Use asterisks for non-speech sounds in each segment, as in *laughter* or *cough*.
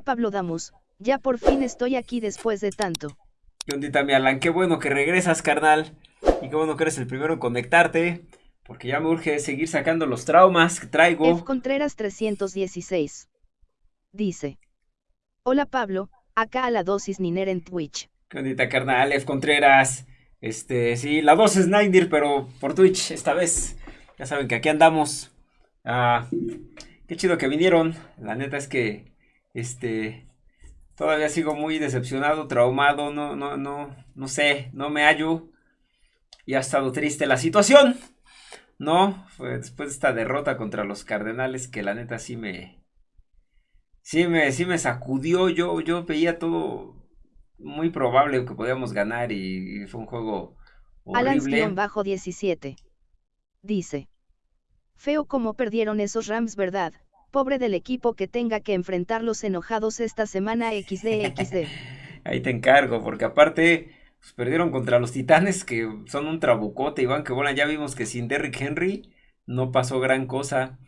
Hola Pablo Damus, ya por fin estoy aquí después de tanto. ¿Qué ondita, mi Alan? Qué bueno que regresas, carnal. Y qué bueno que eres el primero en conectarte. Porque ya me urge seguir sacando los traumas que traigo. F. Contreras 316. Dice. Hola Pablo, acá a la dosis Niner en Twitch. ¿Qué ondita, carnal? F. Contreras. Este, sí, la dosis Niner, pero por Twitch esta vez. Ya saben que aquí andamos. Ah, qué chido que vinieron. La neta es que este, todavía sigo muy decepcionado, traumado, no, no, no, no sé, no me hallo. Y ha estado triste la situación. No, fue después de esta derrota contra los Cardenales que la neta sí me, sí me, sí me sacudió. Yo, yo veía todo muy probable que podíamos ganar y, fue un juego horrible. bajo 17. Dice. Feo como perdieron esos Rams, ¿verdad? Pobre del equipo que tenga que enfrentarlos enojados esta semana XD XD. *laughs* Ahí te encargo, porque aparte pues, perdieron contra los Titanes que son un trabucote y van que bueno, ya vimos que sin Derrick Henry no pasó gran cosa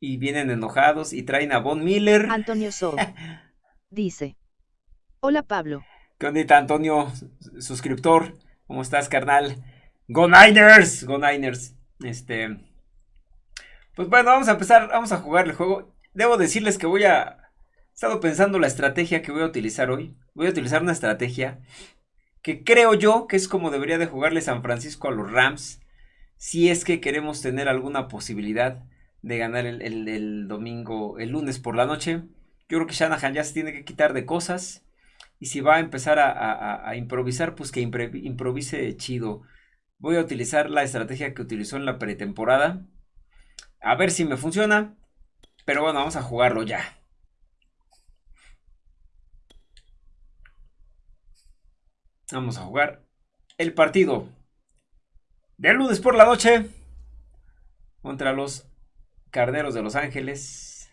y vienen enojados y traen a Von Miller. Antonio So *laughs* dice: Hola Pablo. ¿Qué onda, Antonio? Suscriptor, ¿cómo estás, carnal? Go Niners, Go Niners. Este, pues bueno, vamos a empezar, vamos a jugar el juego. Debo decirles que voy a... He estado pensando la estrategia que voy a utilizar hoy. Voy a utilizar una estrategia que creo yo que es como debería de jugarle San Francisco a los Rams. Si es que queremos tener alguna posibilidad de ganar el, domingo, el lunes por la noche. Yo creo que Shanahan ya se tiene que quitar de cosas. Y si va a empezar a, improvisar, pues que improvise chido. Voy a utilizar la estrategia que utilizó en la pretemporada a ver si me funciona. Pero bueno, vamos a jugarlo ya. Vamos a jugar el partido de lunes por la noche contra los Carneros de Los Ángeles.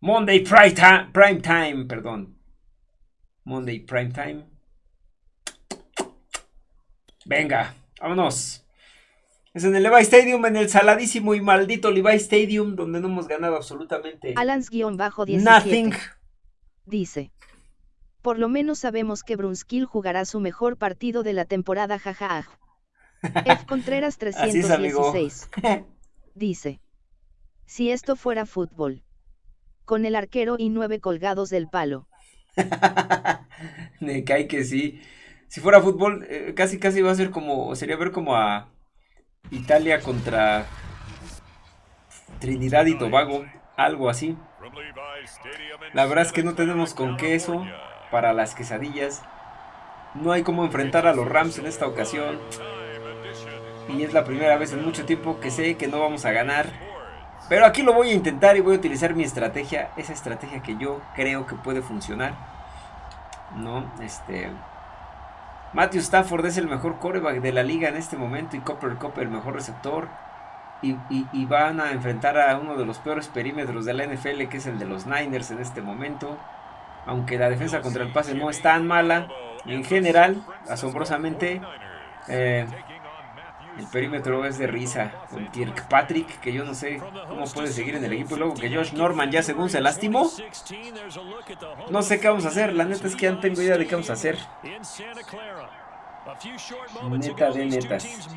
Monday Prime Time, perdón. Monday Prime Time. Venga, vámonos. Es en el Levi Stadium, en el saladísimo y maldito Levi Stadium, donde no hemos ganado absolutamente Alans-17 nothing. Dice. Por lo menos sabemos que Brunskill jugará su mejor partido de la temporada jaja. *laughs* F. Contreras 316. dice. Si esto fuera fútbol. Con el arquero y nueve colgados del palo. *laughs* Me cae que sí. Si fuera fútbol, eh, casi casi va a ser como, sería ver como a Italia contra Trinidad y Tobago, algo así. La verdad es que no tenemos con queso para las quesadillas. No hay cómo enfrentar a los Rams en esta ocasión. Y es la primera vez en mucho tiempo que sé que no vamos a ganar. Pero aquí lo voy a intentar y voy a utilizar mi estrategia. Esa estrategia que yo creo que puede funcionar. No, este... Matthew Stafford es el mejor coreback de la liga en este momento y Copper Cup el mejor receptor. Y, van a enfrentar a uno de los peores perímetros de la NFL, que es el de los Niners en este momento. Aunque la defensa contra el pase no es tan mala, en general, asombrosamente, eh, el perímetro es de risa con Kirkpatrick, que yo no sé cómo puede seguir en el equipo. Luego que Josh Norman ya según se lastimó. No sé qué vamos a hacer. La neta es que ya no tengo idea de qué vamos a hacer. Neta de netas.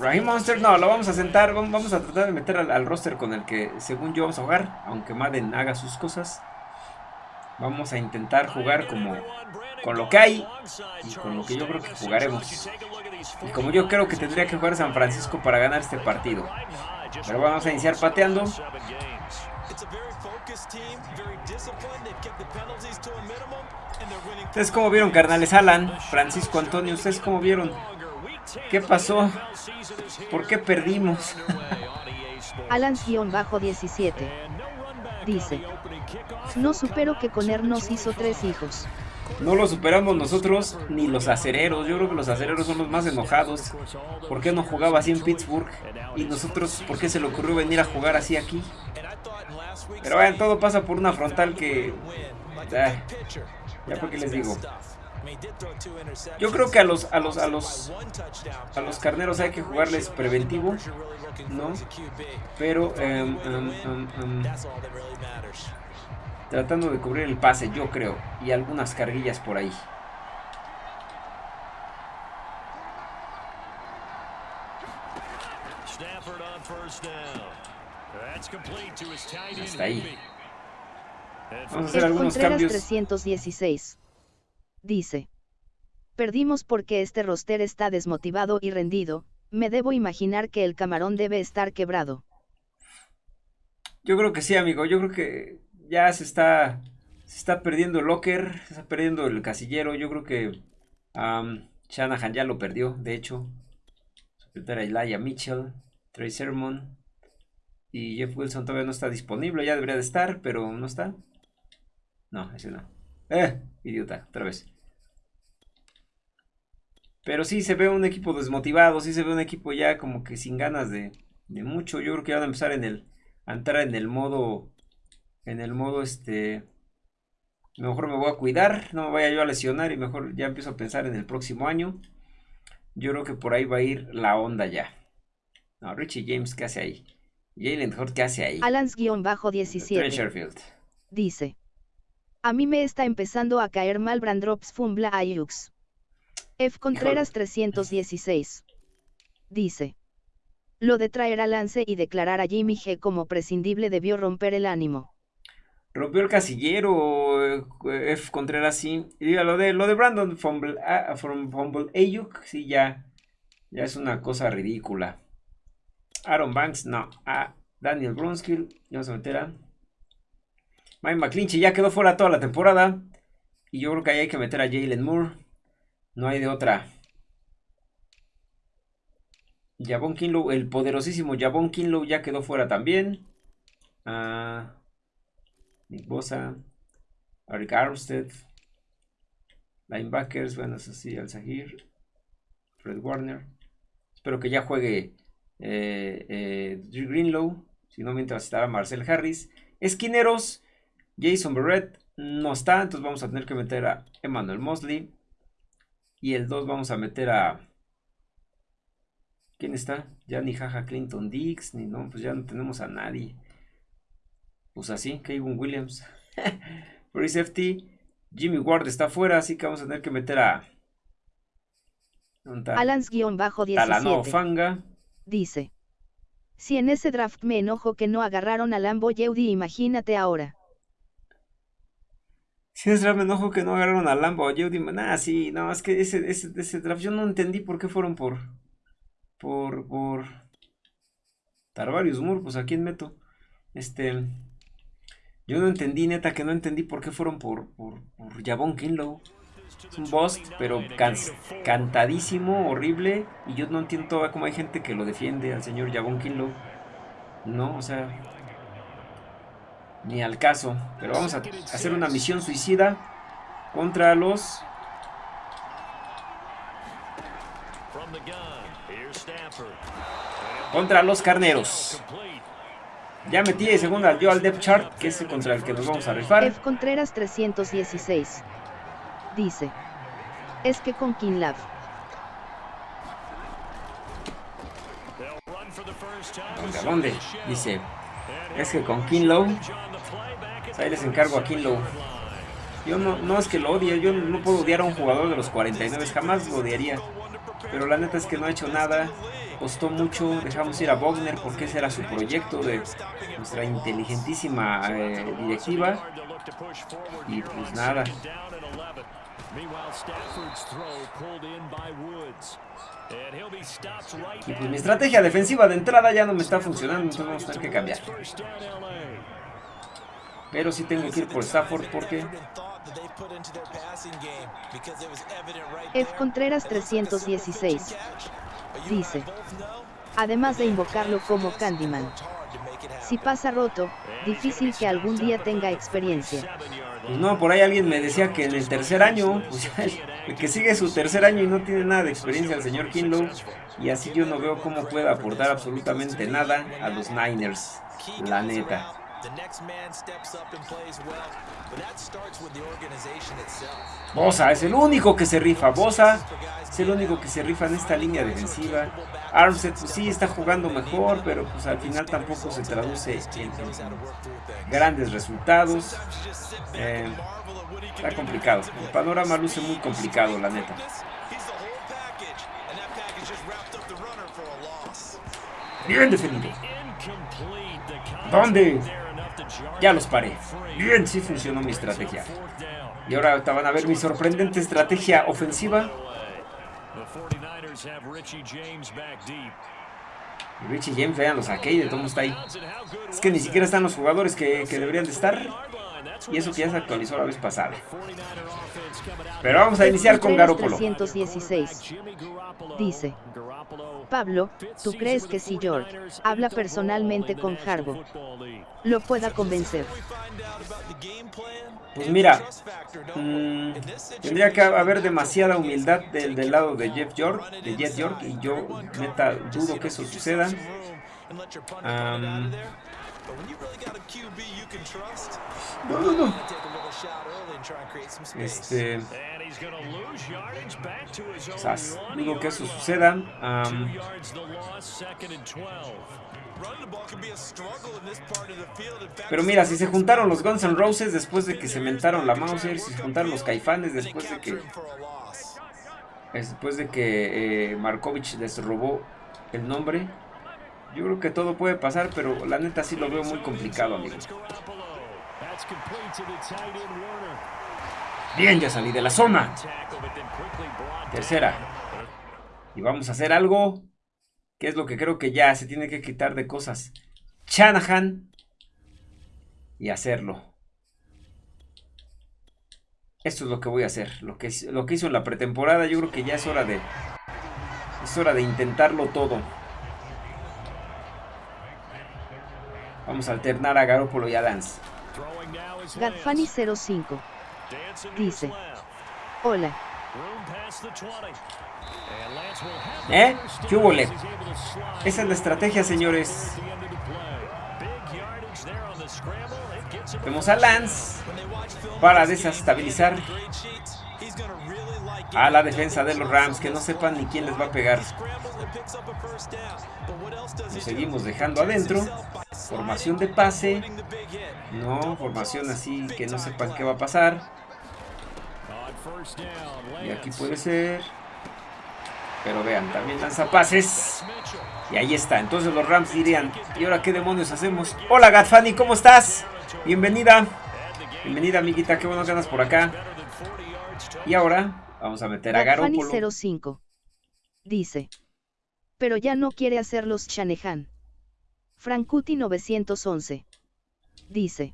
Raheem Monster no, lo vamos a sentar, vamos a tratar de meter al, roster con el que según yo vamos a jugar, aunque Madden haga sus cosas. Vamos a intentar jugar como con lo que hay y con lo que yo creo que jugaremos. Y como yo creo que tendría que jugar San Francisco para ganar este partido. Pero vamos a iniciar pateando. ¿Ustedes cómo vieron, carnales? Alan, Francisco Antonio, ¿ustedes cómo vieron? ¿Qué pasó? ¿Por qué perdimos? *laughs* Alan-17 dice: No supero que Conner nos hizo tres hijos. No lo superamos nosotros ni los acereros. Yo creo que los acereros son los más enojados. ¿Por qué no jugaba así en Pittsburgh? Y nosotros, ¿por qué se le ocurrió venir a jugar así aquí? Pero vean, todo pasa por una frontal que... ya porque les digo. Yo creo que a los a los a los a los carneros hay que jugarles preventivo, ¿no? Pero em, em, em, tratando de cubrir el pase, yo creo, y algunas carguillas por ahí. Hasta ahí. Vamos a hacer algunos cambios. 316. Dice. Perdimos porque este roster está desmotivado y rendido, me debo imaginar que el camarón debe estar quebrado. Yo creo que sí, amigo, yo creo que ya se está, se está perdiendo el locker, se está perdiendo el casillero, yo creo que Shanahan ya lo perdió, de hecho. Secretaria Elijah Mitchell, Trey Sermon y Jeff Wilson todavía no está disponible, ya debería de estar, pero no está. No, ese no. Eh, idiota, otra vez. Pero sí se ve un equipo desmotivado, sí se ve un equipo ya como que sin ganas de, mucho. Yo creo que van a empezar en el, a entrar en el modo, en el modo este, mejor me voy a cuidar, no me vaya yo a lesionar y mejor ya empiezo a pensar en el próximo año. Yo creo que por ahí va a ir la onda ya. No, Richie James, ¿qué hace ahí? Jalen Hort, ¿qué hace ahí? Alans-17. Dice. A mí me está empezando a caer mal Brandrops Fumbla Ayux. F. Contreras 316. Dice. Lo de traer a Lance y declarar a Jimmy G como prescindible debió romper el ánimo. Rompió el casillero, eh, F. Contreras sí. Y lo de, lo de Brandon Fumble, ah, Fumble Ayuk, sí, ya, ya es una cosa ridícula. Aaron Banks, no. A Daniel Brunskill, vamos a meter a Mike McClinchy, ya quedó fuera toda la temporada. Y yo creo que ahí hay que meter a Jalen Moore. No hay de otra. Javon Kinlow, el poderosísimo Javon Kinlow ya quedó fuera también. Ah, Nick Bosa. Eric Armstead. Linebackers, bueno, eso sí, Al Sahir. Fred Warner. Espero que ya juegue eh, eh, Greenlow. Si no, mientras estará Marcel Harris. Esquineros. Jason Barrett no está. Entonces vamos a tener que meter a Emmanuel Mosley. Y el 2 vamos a meter a... ¿Quién está? Ya ni Jaja Clinton Dix, ni no, pues ya no tenemos a nadie. Pues así, Kevin Williams. *laughs* Free safety. Jimmy Ward está fuera, así que vamos a tener que meter a... Alans-17. Talano Fanga. Dice. Si en ese draft me enojo que no agarraron a Lambo Yeudi, imagínate ahora. Si es draft me enojo que no agarraron a Lambo Yeudi. Nah, sí, no, es que ese, ese, draft yo no entendí por qué fueron por. Por. por. Tarvarius Moore, pues a quién meto. Este. Yo no entendí, neta, que no entendí por qué fueron por. por. por Jabón Kinlow. Es un bust, pero cantadísimo, horrible. Y yo no entiendo todavía cómo hay gente que lo defiende al señor Jabón Kinlow. No, o sea, ni al caso. Pero vamos a hacer una misión suicida contra los... Contra los carneros. Ya metí de segunda yo al depth chart, que es contra el que nos vamos a rifar. F. Contreras 316. Dice. Es que con Kinlav. ¿Dónde? ¿Dónde? Dice. Es que con Kinlow ahí les encargo a Kinlow. Yo no, no es que lo odie, yo no puedo odiar a un jugador de los 49, jamás lo odiaría. Pero la neta es que no ha hecho nada, costó mucho, dejamos ir a Wagner porque ese era su proyecto de nuestra inteligentísima eh, directiva. Y pues nada. Y pues mi estrategia defensiva de entrada ya no me está funcionando, entonces vamos a tener que cambiar. Pero sí tengo que ir por Stafford porque... F. Contreras 316. Dice. Además de invocarlo como Candyman. Si pasa roto, difícil que algún día tenga experiencia. No, por ahí alguien me decía que en el tercer año, *laughs* pues que sigue su tercer año y no tiene nada de experiencia el señor Kinlow, y así yo no veo cómo puede aportar absolutamente nada a los Niners, la neta. Bosa es el único que se rifa. Bosa es el único que se rifa en esta línea defensiva. Armstead pues sí está jugando mejor, pero pues al final tampoco se traduce en, grandes resultados. Eh, está complicado. El panorama luce muy complicado, la neta. Bien defendido. ¿Dónde? Ya los paré. Bien, sí funcionó mi estrategia. Y ahora van a ver mi sorprendente estrategia ofensiva. Richie James, vean, los saqué y de todo está ahí. Es que ni siquiera están los jugadores que, que deberían de estar. Y eso que ya se actualizó la vez pasada. Pero vamos a iniciar con Garoppolo. 316. Dice. Pablo, ¿tú crees que si George habla personalmente con Harbaugh, lo pueda convencer? Pues mira, mm, tendría que haber demasiada humildad del, del lado de Jeff York, de Jeff York, y yo neta dudo que eso suceda. No, no, no. Este. digo que eso suceda. pero mira, si se juntaron los Guns N' Roses después de que se mentaron la Mauser, si se juntaron los Caifanes después de que. Después de que eh, Markovich les robó el nombre. Yo creo que todo puede pasar, pero la neta sí lo veo muy complicado, amigo. Bien, ya salí de la zona. Tercera. Y vamos a hacer algo que es lo que creo que ya se tiene que quitar de cosas. Shanahan. Y hacerlo. Esto es lo que voy a hacer. Lo que, lo que hizo en la pretemporada, yo creo que ya es hora de... Es hora de intentarlo todo. Vamos a alternar a Garoppolo y a Lance. Gadfani05 dice: Hola. ¿Eh? ¿Qué hubo, Esa es la estrategia, señores. Vemos a Lance para desestabilizar a la defensa de los Rams, que no sepan ni quién les va a pegar. Lo seguimos dejando adentro. Formación de pase. No, formación así que no sepan qué va a pasar. Y aquí puede ser. Pero vean, también lanza pases. Y ahí está. Entonces los Rams dirían, ¿y ahora qué demonios hacemos? Hola Gatfani, ¿cómo estás? Bienvenida. Bienvenida amiguita, qué bueno que andas por acá. Y ahora vamos a meter a Garoppolo. 05 dice. Pero ya no quiere hacer los Shanahan. Frankuti 911. Dice.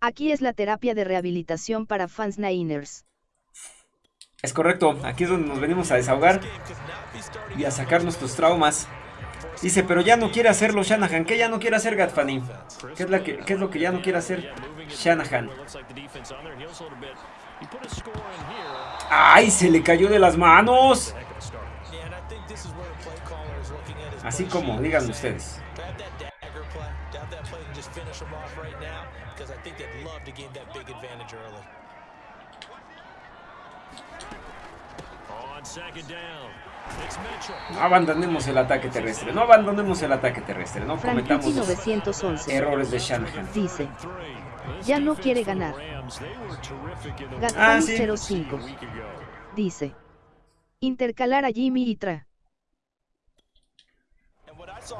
Aquí es la terapia de rehabilitación para fans Niners. Es correcto, aquí es donde nos venimos a desahogar y a sacar nuestros traumas. Dice, pero ya no quiere hacerlo Shanahan. ¿Qué ya no quiere hacer Gatfani? ¿Qué es, que, ¿Qué es lo que ya no quiere hacer Shanahan? ¡Ay! Se le cayó de las manos. Así como, digan ustedes. No abandonemos el ataque terrestre, no abandonemos el ataque terrestre, no cometamos 911 errores de Shanahan. Dice, ya no quiere ganar. Gastón 05. Dice, intercalar a Jimmy y Tra.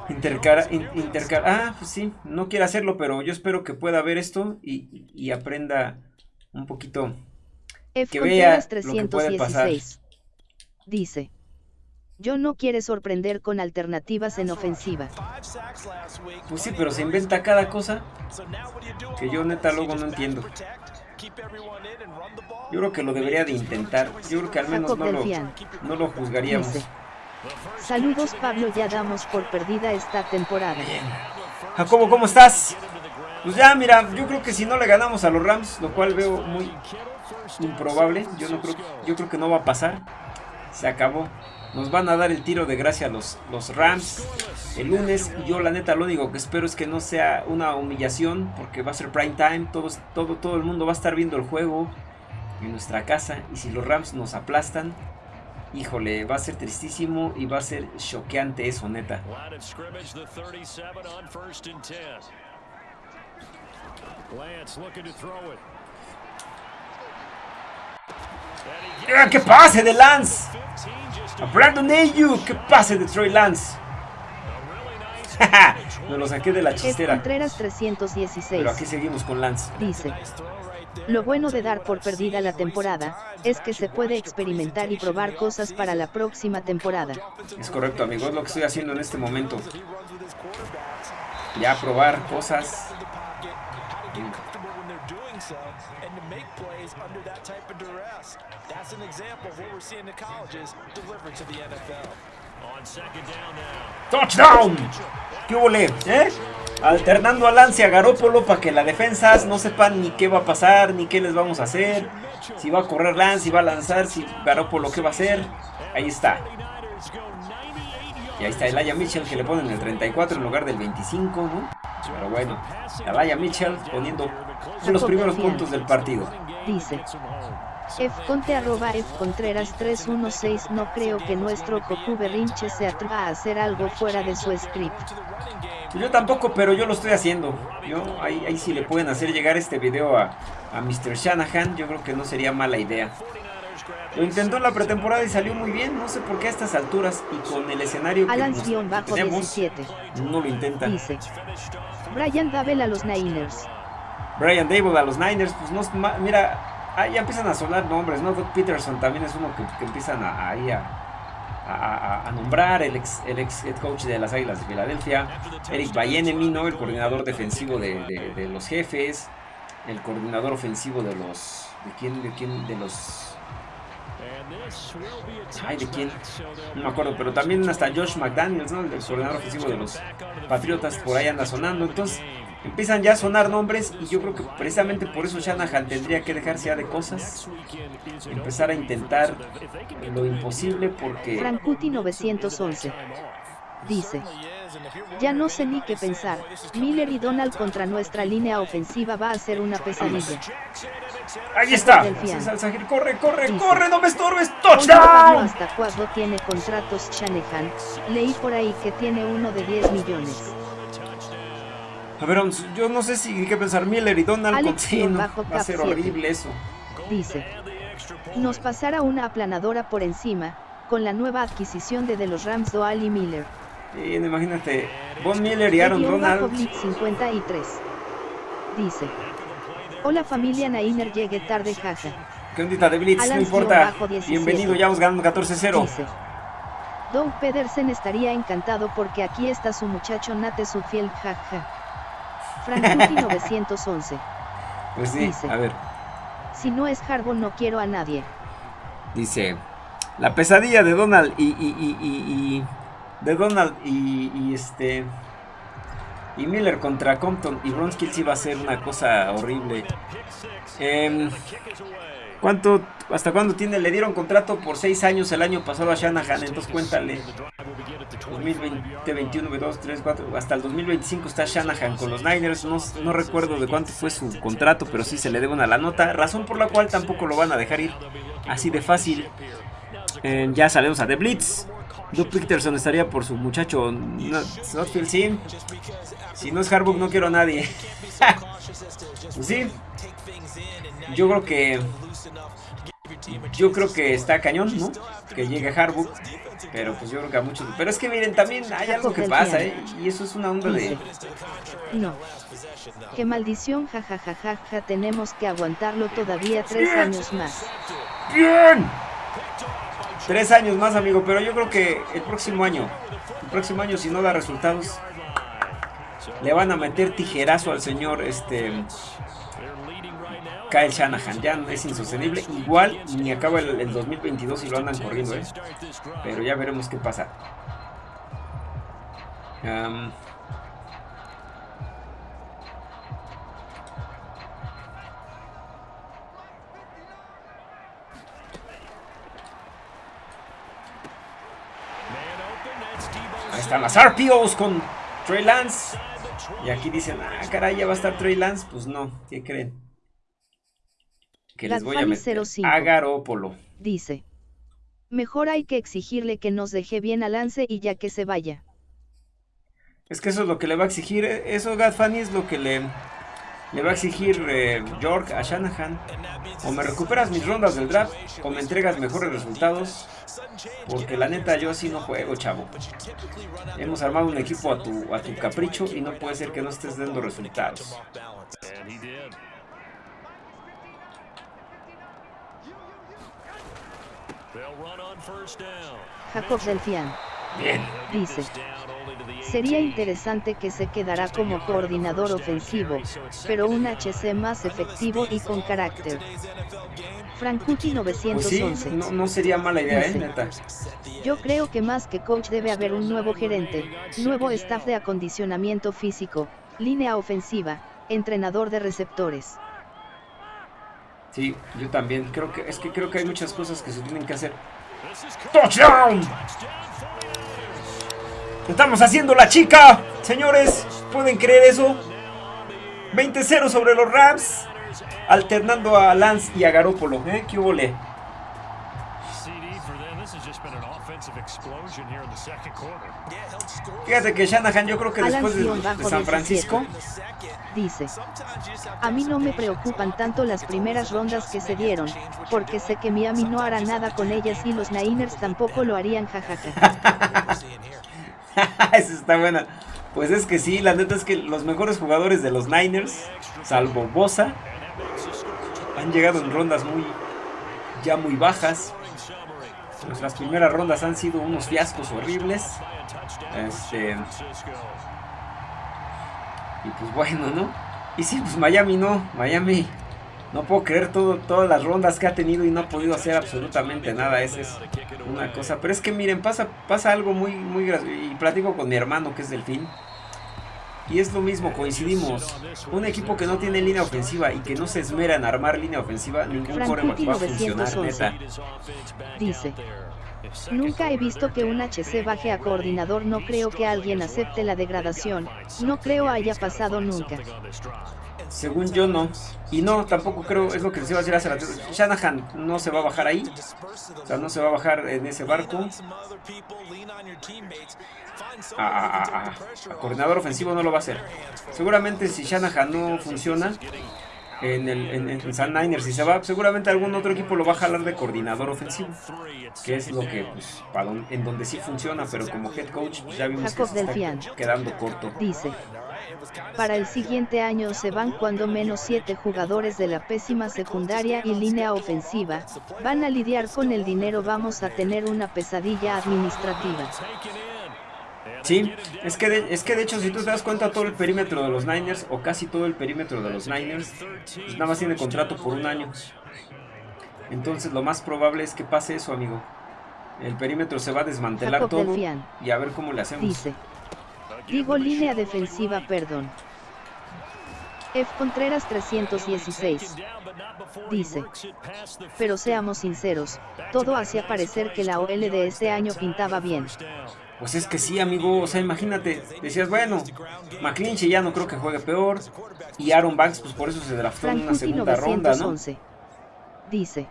Intercara, intercara, ah, pues sí, no quiere hacerlo, pero yo espero que pueda ver esto y, y aprenda un poquito. F que vea 316. lo que puede pasar. Dice, yo no quiere sorprender con alternativas en ofensiva. Pues sí, pero se inventa cada cosa que yo neta luego no entiendo. Yo creo que lo debería de intentar. Yo creo que al menos no lo, no lo juzgaríamos. Saludos Pablo, ya damos por perdida esta temporada. Jacobo, ¿cómo estás? Pues ya, mira, yo creo que si no le ganamos a los Rams, lo cual veo muy improbable, yo no creo, yo creo que no va a pasar. Se acabó. Nos van a dar el tiro de gracia los, los Rams el lunes. Yo la neta lo único que espero es que no sea una humillación. Porque va a ser prime time. todo, todo el mundo va a estar viendo el juego en nuestra casa. Y si los Rams nos aplastan, híjole, va a ser tristísimo y va a ser choqueante eso, neta. ¡Qué pase de Lance! A Brandon Ayuk, ¡qué pase de Troy Lance! *laughs* Me lo saqué de la chistera. Contreras 316. Pero aquí seguimos con Lance. Dice. Lo bueno de dar por perdida la temporada, es que se puede experimentar y probar cosas para la próxima temporada. Es correcto, amigo, es lo que estoy haciendo en este momento. Ya probar cosas. ¡Touchdown! ¿Qué hubo, ¿Eh? Alternando a Lance a Garópolo para que la defensa no sepan ni qué va a pasar, ni qué les vamos a hacer. Si va a correr Lance, si va a lanzar, si Garópolo qué va a hacer. Ahí está. Y ahí está Elaya Mitchell que le ponen el 34 en lugar del 25, ¿no? Pero bueno, Elaya Mitchell poniendo los primeros puntos del partido. Dice. Fconte arroba Fcontreras 316 No creo que nuestro Cocu Berrinche se atreva a hacer algo fuera de su script. Yo tampoco, pero yo lo estoy haciendo. Yo ahí, ahí si le pueden hacer llegar este video a, a Mr. Shanahan, yo creo que no sería mala idea. Lo intentó en la pretemporada y salió muy bien, no sé por qué a estas alturas y con el escenario que tenemos, no lo intenta. Dice, Brian Dable a los Niners. Brian Dable a los Niners, pues no, mira, ya empiezan a sonar nombres, ¿no? Doug Peterson también es uno que, empiezan a, ahí a, nombrar, el ex, el ex head coach de las Águilas de Filadelfia. Eric Bayenemi, ¿no? El coordinador defensivo de, los jefes. El coordinador ofensivo de los... ¿De quién? ¿De quién? De los... Ay, ¿de quién? No me acuerdo, pero también hasta Josh McDaniels, ¿no? El coordinador ofensivo de los Patriotas, por ahí anda sonando. Entonces, empiezan ya a sonar nombres y yo creo que precisamente por eso Shanahan tendría que dejarse ya de cosas, empezar a intentar lo imposible porque... Frankuti 911 dice, ya no sé ni qué pensar, Miller y Donald contra nuestra línea ofensiva va a ser una pesadilla. Ahí está, corre, corre, corre, no me estorbes, touchdown. ¿Hasta cuándo tiene contratos Shanahan? Leí por ahí que tiene uno de 10 millones. A ver, yo no sé si qué pensar Miller y Donald con va a ser horrible eso. Dice, nos pasará una aplanadora por encima, con la nueva adquisición de, de los Rams Doal y Miller. Y imagínate, Von Miller y Aaron Donald. 53. Dice, hola familia Nainer, llegué tarde, jaja. ¿Qué ondita de Blitz? no importa. Bienvenido, ya vamos ganando 14-0. Dice, Doug Pedersen estaría encantado porque aquí está su muchacho Nate Sufield, jaja. Frankuti 911. Pues sí, a ver. Si no es Harbaugh no quiero a nadie. Dice, la pesadilla de Donald y, y, y, de Donald y, este y Miller contra Compton y Bronskill sí va a ser una cosa horrible. Eh, ¿Cuánto, hasta cuándo tiene? Le dieron contrato por 6 años el año pasado a Shanahan, entonces cuéntale. 2020, 21, 22, 3, 4, hasta el 2025 está Shanahan con los Niners. No, recuerdo de cuánto fue su contrato, pero sí se le debe una la nota. Razón por la cual tampoco lo van a dejar ir así de fácil. Eh, ya salimos a The Blitz. Doug Peterson estaría por su muchacho Notfield, sí. Si no es Harbaugh, no quiero a nadie. *laughs* pues sí. Yo creo que yo creo que está cañón, ¿no? Que llegue Harbaugh. Pero pues yo creo que a muchos... Pero es que miren, también hay algo que pasa, ¿eh? Y eso es una onda de... No. Qué maldición, jajajaja, tenemos que aguantarlo todavía tres años más. ¡Bien! Tres años más, amigo, pero yo creo que el próximo año, el próximo año si no da resultados, le van a meter tijerazo al señor, este... Kyle Shanahan. Ya es insostenible. Igual ni acaba el, 2022 y lo andan corriendo, ¿eh? Pero ya veremos qué pasa. están las RPOs con Trey Lance. Y aquí dicen, ah, caray, ya va a estar Trey Lance. Pues no, ¿qué creen? Que les voy a meter a Garópolo. Dice, mejor hay que exigirle que nos deje bien a Lance y ya que se vaya. Es que eso es lo que le va a exigir, eh, eso Gadfani es lo que le, le va a exigir eh, York a Shanahan. O me recuperas mis rondas del draft o me entregas mejores resultados. Porque la neta yo así no juego, chavo. Hemos armado un equipo a tu, a tu capricho y no puede ser que no estés dando resultados. Jacob Delfian. Bien. Dice. Sería interesante que se quedara como coordinador ofensivo, pero un HC más efectivo y con carácter. Frankuti 911. Pues no, sería mala idea, ¿eh? Neta. Yo creo que más que coach debe haber un nuevo gerente, nuevo staff de acondicionamiento físico, línea ofensiva, entrenador de receptores. Sí, yo también. Creo que es que creo que hay muchas cosas que se tienen que hacer. ¡Touchdown! Estamos haciendo la chica, señores. ¿Pueden creer eso? 20-0 sobre los Rams. Alternando a Lance y a Garópolo. ¿Eh? ¿Qué le? Fíjate que Shanahan yo creo que después de, San Francisco dice, a mí no me preocupan tanto las primeras rondas que se dieron, porque sé que Miami no hará nada con ellas y los Niners tampoco lo harían jajaja. *laughs* *laughs* Esa está buena. Pues es que sí, la neta es que los mejores jugadores de los Niners, salvo Bosa, han llegado en rondas muy ya muy bajas. Nuestras primeras rondas han sido unos fiascos horribles. Este, y pues bueno, ¿no? Y sí, pues Miami no, Miami no puedo creer todo, todas las rondas que ha tenido y no ha podido hacer absolutamente nada. Esa es una cosa. Pero es que miren, pasa, pasa algo muy, muy gracioso. Y platico con mi hermano que es Delfín. Y es lo mismo, coincidimos. Un equipo que no tiene línea ofensiva y que no se esmera en armar línea ofensiva, ningún coreback va a funcionar, neta. Dice. Nunca he visto que un HC baje a coordinador, no creo que alguien acepte la degradación, no creo haya pasado nunca. Según yo no. Y no, tampoco creo, es lo que les iba a decir hace rato. Shanahan no se va a bajar ahí. O sea, no se va a bajar en ese barco. A, coordinador ofensivo no lo va a hacer. Seguramente si Shanahan no funciona en el en, San Niners y se va, seguramente algún otro equipo lo va a jalar de coordinador ofensivo. Que es lo que, pues, en donde sí funciona, pero como head coach pues, ya vimos que se está quedando corto. Dice. Para el siguiente año se van cuando menos siete jugadores de la pésima secundaria y línea ofensiva, van a lidiar con el dinero vamos a tener una pesadilla administrativa. Sí, es que, de, es que de hecho si tú te das cuenta todo el perímetro de los Niners, o casi todo el perímetro de los Niners, pues nada más tiene contrato por un año. Entonces lo más probable es que pase eso, amigo. El perímetro se va a desmantelar todo y a ver cómo le hacemos. Digo línea defensiva, perdón. F. Contreras 316. Dice. Pero seamos sinceros, todo hacía parecer que la OL de este año pintaba bien. Pues es que sí, amigo, o sea, imagínate, decías, bueno, McClinchy ya no creo que juegue peor, y Aaron Banks, pues por eso se draftó en una segunda ronda, ¿no? Dice.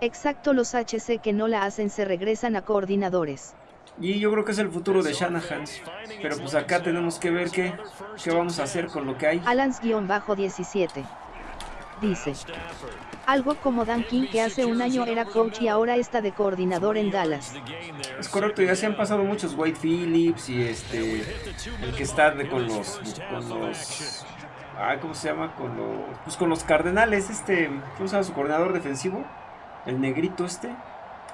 Exacto, los HC que no la hacen se regresan a coordinadores. Y yo creo que es el futuro de Shanahan. Pero pues acá tenemos que ver qué, qué vamos a hacer con lo que hay. Alans-17. Dice. Algo como Dan King que hace un año era coach y ahora está de coordinador en Dallas. Es correcto, ya se han pasado muchos Wade Phillips y este el que está de, con los con los ah, ¿cómo se llama? Con los pues con los Cardenales, este, ¿cómo se llama su coordinador defensivo? El negrito este.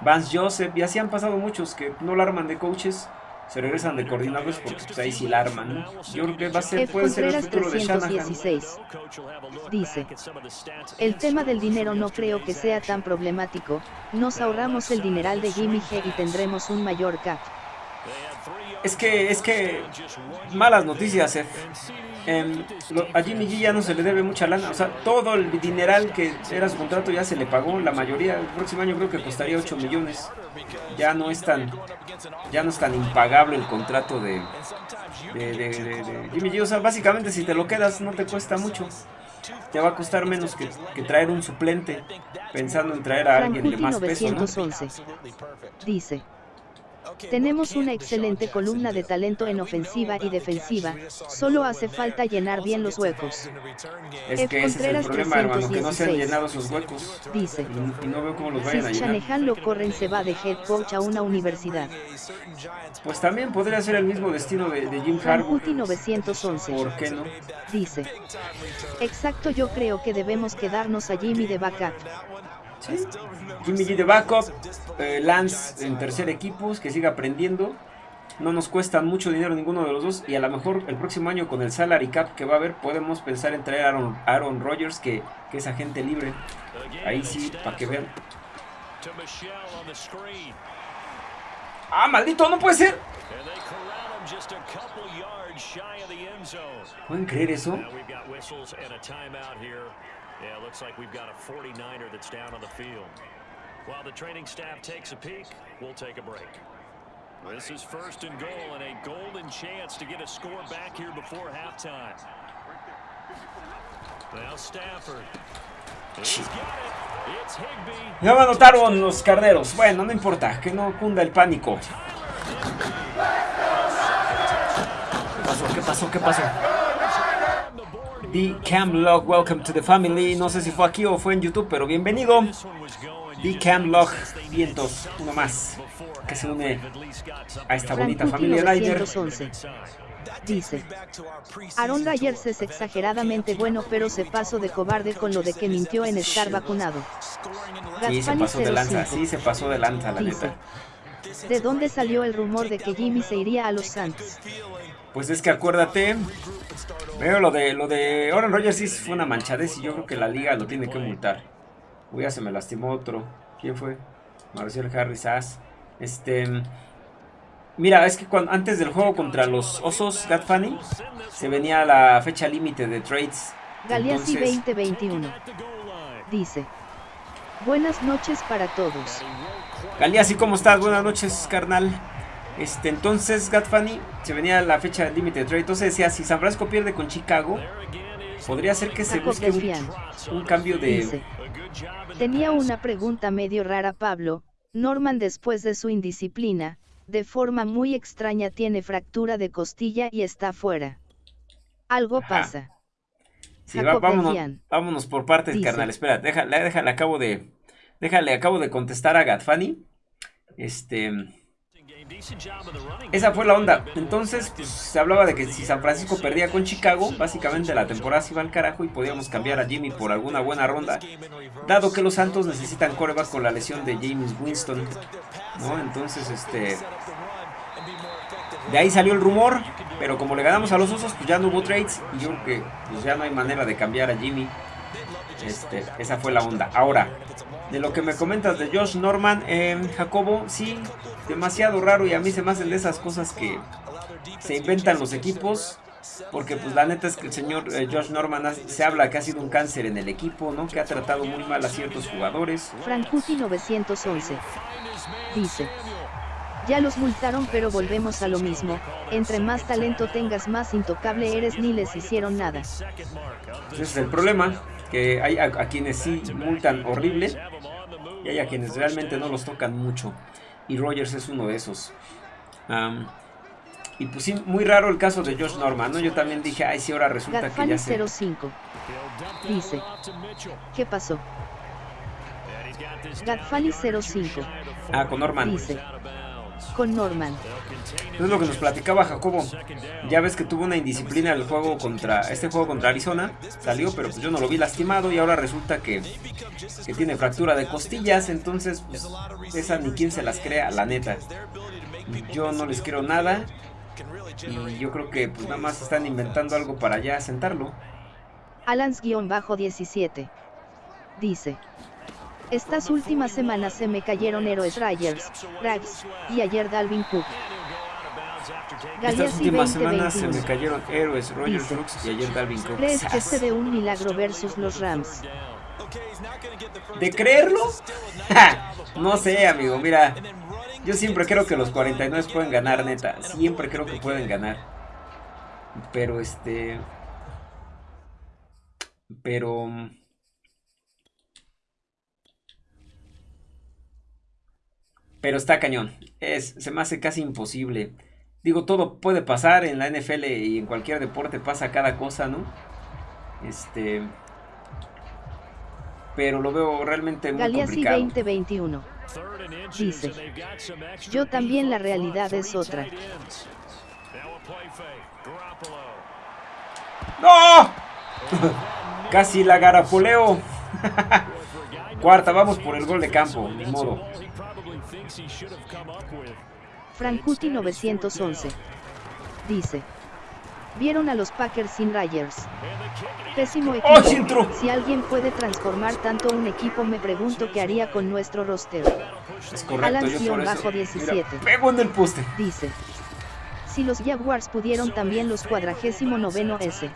Vance Joseph, y así han pasado muchos que no la arman de coaches, se regresan de coordinadores porque pues, ahí sí la arman. Yo creo que va a ser, puede ser el futuro de Shanahan. Dice, el tema del dinero no creo que sea tan problemático, nos ahorramos el dineral de Jimmy G y tendremos un mayor cap. Es que, es que, malas noticias, F. Em, a Jimmy G ya no se le debe mucha lana, o sea, todo el dineral que era su contrato ya se le pagó, la mayoría, el próximo año creo que costaría 8 millones. Ya no es tan, ya no es tan impagable el contrato de, de, Jimmy G, o sea, básicamente si te lo quedas no te cuesta mucho. Te va a costar menos que, traer un suplente, pensando en traer a alguien de más peso, ¿no? Dice. Tenemos una excelente columna de talento en ofensiva y defensiva, solo hace falta llenar bien los huecos. Es que ese es el problema, hermano, que no se han llenado esos huecos. Dice. Y, no veo cómo los vayan a llenar. Shanahan lo corren se va de head coach a una universidad. Pues también podría ser el mismo destino de, Jim Harbaugh. 911. ¿Por qué no? Dice. Exacto, yo creo que debemos quedarnos a Jimmy de backup. Jimmy G de backup, eh, Lance en tercer equipo, que siga aprendiendo. No nos cuesta mucho dinero ninguno de los dos y a lo mejor el próximo año con el salary cap que va a haber podemos pensar en traer a Aaron, Aaron Rodgers que, que es agente libre. Ahí sí, para que vean. ¡Ah, maldito! ¡No puede ser! ¿Pueden creer eso? Yeah, looks like we've got a 49er that's down on the field. While the training staff takes a peek, we'll take a break. This is first and goal and a golden chance to get a score back here before halftime. Now Stafford. Ya me anotaron los carneros. Bueno, no importa, que no cunda el pánico. ¿Qué pasó? ¿Qué pasó? ¿Qué pasó? The Camlog, welcome to the family. No sé si fue aquí o fue en YouTube, pero bienvenido. The Camlog, vientos, uno más, que se une a esta bonita familia Ryder. Dice, Aaron Rodgers es exageradamente bueno pero se pasó de cobarde con lo de que mintió en estar vacunado. Sí, se pasó de lanza, sí, se pasó de lanza, la neta. ¿De dónde salió el rumor de que Jimmy se iría a los Santos? Pues es que acuérdate, veo lo de lo de Aaron Rodgers sí fue una manchadez y yo creo que la liga lo tiene que multar. Uy, ya se me lastimó otro. ¿Quién fue? Marcel Harris As. Este Mira, es que cuando, antes del juego contra los Osos Gat Funny se venía la fecha límite de trades. Galeazzi 2021 dice: Buenas noches para todos. Galeazzi, ¿cómo estás? Buenas noches, carnal. Este, entonces, Gatfani, se venía la fecha límite de trade. Entonces decía, si San Francisco pierde con Chicago, podría ser que se busque un, cambio de... Tenía una pregunta medio rara Pablo. Norman después de su indisciplina, de forma muy extraña tiene fractura de costilla y está fuera. Algo pasa. Sí, vámonos, por partes, carnal. Espera, déjale, déjale, acabo de... Déjale, acabo de contestar a Gatfani. Este... Esa fue la onda. Entonces, pues, se hablaba de que si San Francisco perdía con Chicago, básicamente la temporada se iba al carajo y podíamos cambiar a Jimmy por alguna buena ronda. Dado que los Santos necesitan coreback con la lesión de James Winston. ¿no? Entonces, este... De ahí salió el rumor, pero como le ganamos a los Osos, pues ya no hubo trades. Y yo creo que pues ya no hay manera de cambiar a Jimmy. Este, esa fue la onda. Ahora, de lo que me comentas de Josh Norman, eh, Jacobo, sí, demasiado raro y a mí se me hacen de esas cosas que se inventan los equipos. Porque pues la neta es que el señor eh, Josh Norman se habla que ha sido un cáncer en el equipo, ¿no? Que ha tratado muy mal a ciertos jugadores. Frankuti 911 dice. Ya los multaron pero volvemos a lo mismo, entre más talento tengas más intocable eres ni les hicieron nada. Ese es el problema, que hay a, quienes sí multan horrible y hay a quienes realmente no los tocan mucho. Y Rogers es uno de esos. y pues sí, muy raro el caso de Josh Norman, ¿no? Yo también dije, ay, sí, ahora resulta que ya se... 05 dice, ¿qué pasó? Gatfani 05 Ah, con Norman. Dice, con Norman. Es lo que nos platicaba Jacobo. Ya ves que tuvo una indisciplina el juego contra este juego contra Arizona. Salió, pero pues yo no lo vi lastimado y ahora resulta que, que tiene fractura de costillas. Entonces, pues, esa ni quien se las crea, la neta. Yo no les quiero nada. Y yo creo que pues nada más están inventando algo para ya sentarlo. Alans-17 dice. Estas últimas semanas se me cayeron héroes Ryers, Rags, y ayer Dalvin Cook. Estas últimas semanas se me cayeron héroes, Rogers Brooks y ayer Dalvin Cook. ¿Crees que se dé un milagro versus los Rams? ¿De creerlo? no sé, amigo, mira. Yo siempre creo que los 49 pueden ganar, neta. Siempre creo que pueden ganar. Pero este... Pero... Pero está cañón. Es, se me hace casi imposible. Digo, todo puede pasar en la NFL y en cualquier deporte pasa cada cosa, ¿no? Este... Pero lo veo realmente muy Galeazzi complicado. 2021. Dice. Yo también la realidad es otra. ¡No! *laughs* Casi la garapoleo. *laughs* Cuarta, vamos por el gol de campo, ni modo. Frankuti 911. Dice. Vieron a los Packers sin Ryers. Pésimo ¡Oh, equipo. si alguien puede transformar tanto un equipo, me pregunto qué haría con nuestro roster. Es correcto, yo por bajo 17. pego en el poste. Dice. Si los Jaguars pudieron también los cuadragésimo noveno S.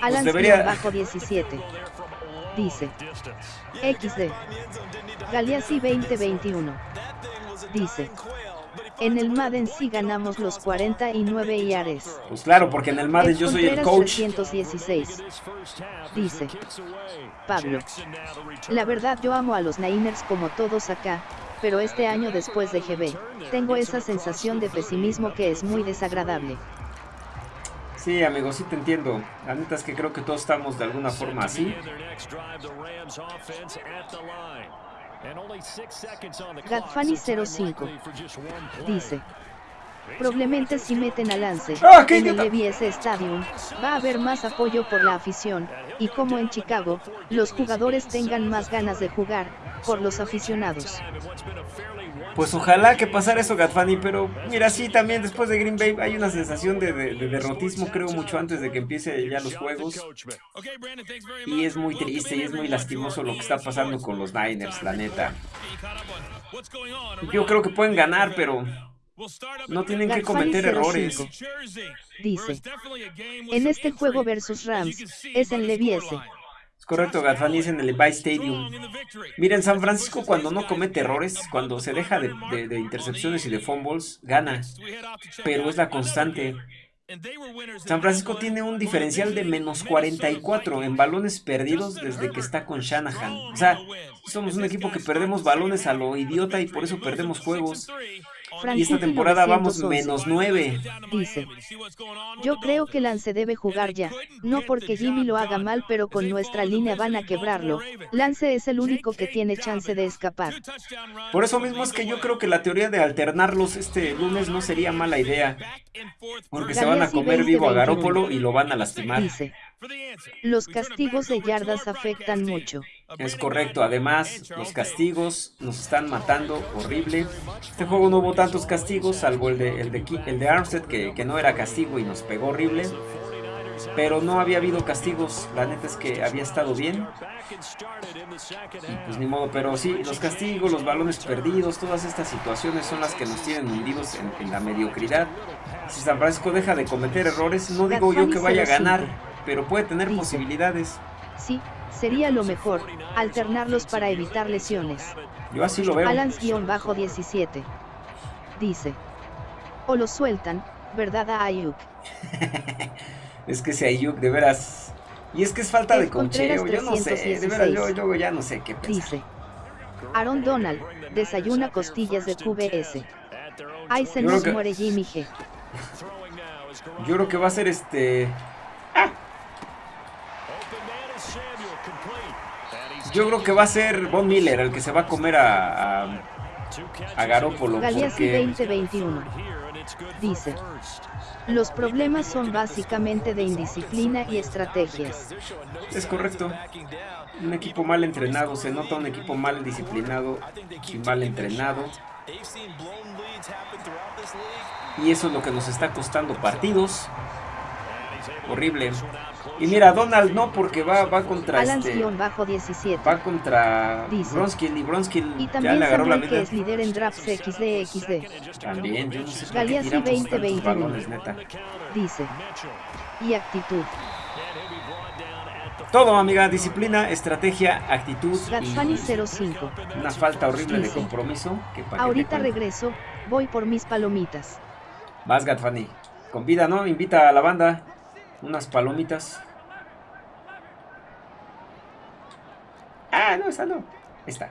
Alan pues debería... bajo 17. Dice. XD. Galeazzi 2021. Dice. En el Madden sí ganamos los 49 yares. Pues claro, porque en el Madden yo soy el coach. 316. Dice Pablo. La verdad yo amo a los Niners como todos acá, pero este año después de GB, tengo esa sensación de pesimismo que es muy desagradable. Sí, amigo, sí te entiendo. La neta es que creo que todos estamos de alguna forma así. Gatfani 05 dice Probablemente si meten a Lance ¡Ah, en el Levi's Stadium, va a haber más apoyo por la afición, y como en Chicago, los jugadores tengan más ganas de jugar, por los aficionados. Pues ojalá que pasara eso Gatfani, pero mira, sí, también después de Green Bay hay una sensación de, derrotismo, creo, mucho antes de que empiece ya los juegos. Y es muy triste y es muy lastimoso lo que está pasando con los Niners, la neta. Yo creo que pueden ganar, pero no tienen que cometer errores. Dice, en este juego versus Rams, es en Levi's. Es correcto, es en el Levi Stadium. Miren, San Francisco cuando no comete errores, cuando se deja de, de intercepciones y de fumbles, gana. Pero es la constante. San Francisco tiene un diferencial de menos 44 en balones perdidos desde que está con Shanahan. O sea, somos un equipo que perdemos balones a lo idiota y por eso perdemos juegos. Y esta temporada vamos menos 9. Dice, yo creo que Lance debe jugar ya, no porque Jimmy lo haga mal pero con nuestra línea van a quebrarlo, Lance es el único que tiene chance de escapar. Por eso mismo es que yo creo que la teoría de alternarlos este lunes no sería mala idea, porque se van a comer vivo a Garópolo y lo van a lastimar. Dice, los castigos de yardas afectan mucho. Es correcto, además los castigos nos están matando horrible. Este juego no hubo tantos castigos, salvo el de, el de, el de Armstead, que, que no era castigo y nos pegó horrible. Pero no había habido castigos, la neta es que había estado bien. Y pues ni modo, pero sí, los castigos, los balones perdidos, todas estas situaciones son las que nos tienen hundidos en, en la mediocridad. Si San Francisco deja de cometer errores, no digo yo que vaya a ganar, pero puede tener posibilidades. Sí, sería lo mejor, alternarlos para evitar lesiones. Yo así lo veo. Balance-17. Dice. O lo sueltan, ¿verdad a Ayuk? *laughs* es que si Ayuk, de veras... Y es que es falta de concheo, yo no sé, de veras, yo, yo, ya no sé qué pensar. Dice. Aaron Donald, desayuna costillas de QBS. Ay, se nos muere Jimmy G. Yo creo que va a ser este... Yo creo que va a ser Von Miller el que se va a comer a, a, a Garópolo. Galeazzi 2021 dice, los problemas son básicamente de indisciplina y estrategias. Es correcto. Un equipo mal entrenado, se nota un equipo mal disciplinado y mal entrenado. Y eso es lo que nos está costando partidos. Horrible. Y mira, Donald no, porque va, va contra Alan este... bajo 17. Va contra Bronskill y Bronskill y también ya le agarró la vida. que es líder en drafts XD También, yo no sé por Galeazzi qué 2021. balones, neta. Dice. Y actitud. Todo, amiga, disciplina, estrategia, actitud Gatsfani y 05. una falta horrible de compromiso. Que Ahorita regreso, voy por mis palomitas. Vas, Gatfani. Convida, ¿no? Invita a la banda unas palomitas. Ah, no, esa no. Ahí está.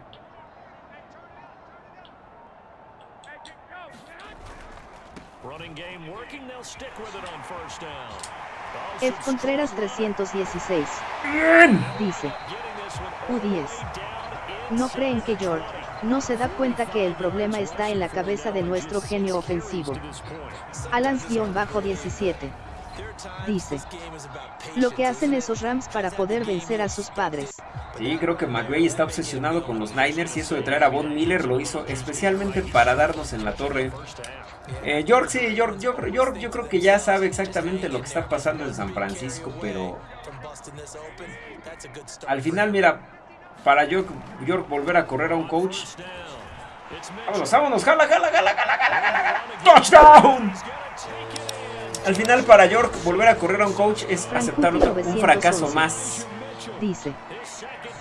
F. Contreras 316. Bien. Dice. U10. No creen que York no se da cuenta que el problema está en la cabeza de nuestro genio ofensivo. Alans-17. Dice. Lo que hacen esos Rams para poder vencer a sus padres. Sí, creo que McVay está obsesionado con los Niners y eso de traer a Von Miller lo hizo especialmente para darnos en la torre. Eh, York, sí, York, York, York, yo creo que ya sabe exactamente lo que está pasando en San Francisco, pero al final, mira, para York, York volver a correr a un coach. Vámonos, vámonos, jala, jala, jala, jala, jala, jala, jala. ¡Touchdown! Al final, para York, volver a correr a un coach es aceptar un fracaso más. Dice.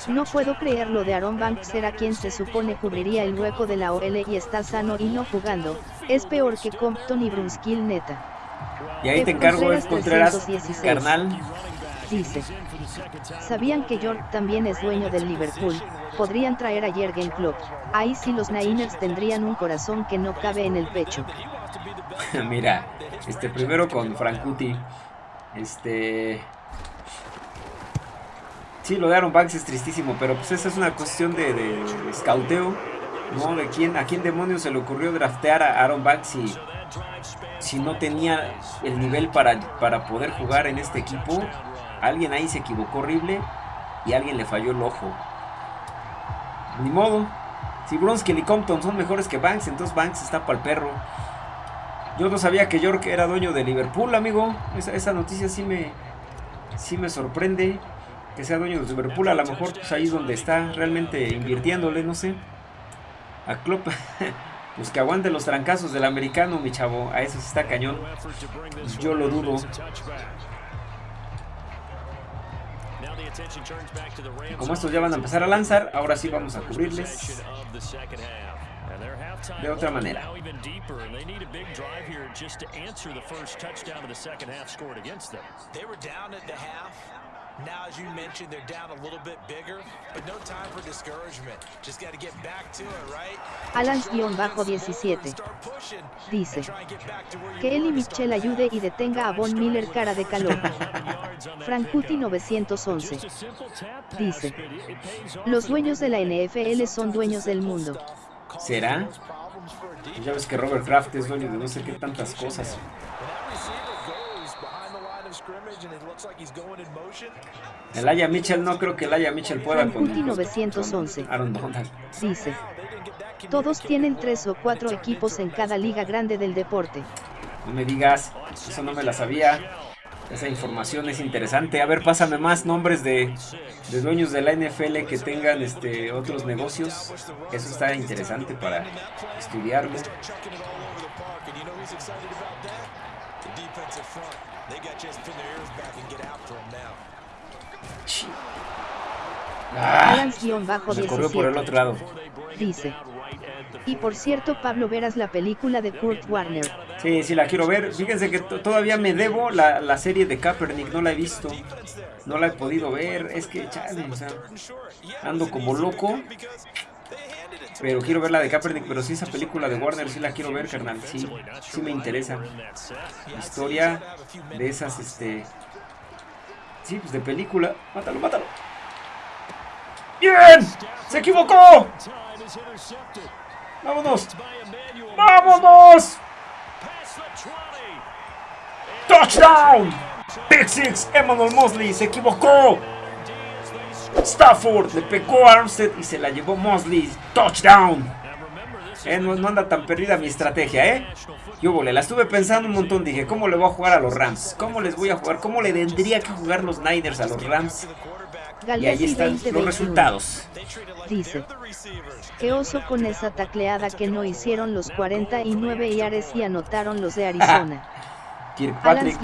No puedo creer lo de Aaron Banks era quien se supone cubriría el hueco de la OL y está sano y no jugando. Es peor que Compton y Brunskill neta. Y ahí te encargo, es Contreras Contreras, 316. carnal. Dice. ¿Sabían que York también es dueño del Liverpool? Podrían traer a Jürgen Klopp. Ahí sí los Niners tendrían un corazón que no cabe en el pecho. *laughs* Mira, este primero con Frankuti. Este. Sí, lo de Aaron Banks es tristísimo, pero pues esa es una cuestión de, de ¿no? De quién, a quién demonios se le ocurrió draftear a Aaron Banks si, si no tenía el nivel para, para poder jugar en este equipo. Alguien ahí se equivocó horrible y alguien le falló el ojo. Ni modo. Si Bronskill y Compton son mejores que Banks, entonces Banks está para el perro. Yo no sabía que York era dueño de Liverpool, amigo. Esa, noticia sí me, sí me sorprende. Que sea dueño de Liverpool. A lo mejor pues, ahí es donde está realmente invirtiéndole, no sé. A Klopp. *laughs* Pues que aguante los trancazos del americano, mi chavo. A eso sí está cañón. Yo lo dudo. Como estos ya van a empezar a lanzar, ahora sí vamos a cubrirles de otra manera. They were down at the half. Now, as you mentioned, they're down a little bit bigger, but no time for discouragement. Just got to get back to it, right? Alans-17. Start pushing. Dice. Que él y were. Mitchell ayude y detenga a Von Miller cara de calor. Frankuti 911. Dice. Los dueños de la NFL son dueños del mundo. ¿Será? Ya ves que Robert Kraft es dueño de no sé qué tantas cosas. El Aya Mitchell no creo que el Aya Mitchell pueda con, Frankuti 911. con Aaron Donald. Dice. Todos tienen tres o cuatro equipos en cada liga grande del deporte. No me digas, eso no me la sabía. Esa información es interesante. A ver, pásame más nombres de, de dueños de la NFL que tengan este otros negocios. Eso está interesante para estudiarlo. Ah, me corrió por el Alans-17. otro lado. Dice. Y por cierto, Pablo verás la película de Kurt Warner. Sí, sí, la quiero ver. Fíjense que to- todavía me debo la, la serie de Kaepernick. No la he visto. No la he podido ver. Es que, chale, o sea, ando como loco. Pero quiero ver la de Kaepernick. Pero sí, esa película de Warner sí la quiero ver, carnal. Sí, sí me interesa. Historia de esas, este... Sí, pues de película. Mátalo, mátalo. ¡Bien! ¡Se equivocó! ¡Vámonos! ¡Vámonos! ¡Touchdown! Pick Six, Emmanuel Mosley se equivocó. Stafford le pegó a Armstead y se la llevó Mosley. ¡Touchdown! Eh, no, anda tan perdida mi estrategia, ¿eh? Yo volé, la estuve pensando un montón. Dije, ¿cómo le voy a jugar a los Rams? ¿Cómo les voy a jugar? ¿Cómo le tendría que jugar los Niners a los Rams? Y ahí están los resultados. Dice, qué oso con esa tacleada que no hicieron los 49 yares y anotaron los de *laughs* Arizona. Kirkpatrick,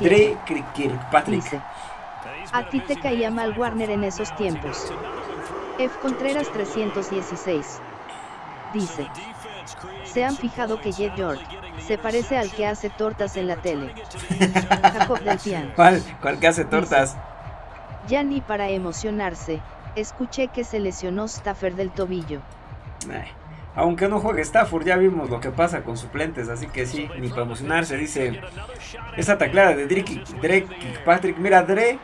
Dre, Kirkpatrick. Dice, a ti te caía mal Warner en esos tiempos. F. Contreras 316. Dice. Se han fijado que Jet York se parece al que hace tortas en la tele. *laughs* Jacob del ¿Cuál? ¿Cuál que hace tortas? Ya ni para emocionarse, escuché que se lesionó Stafford del tobillo. aunque no juegue Stafford, ya vimos lo que pasa con suplentes, así que sí, ni para emocionarse, dice. Esa taclada de Drake, Drake Patrick, mira, Drake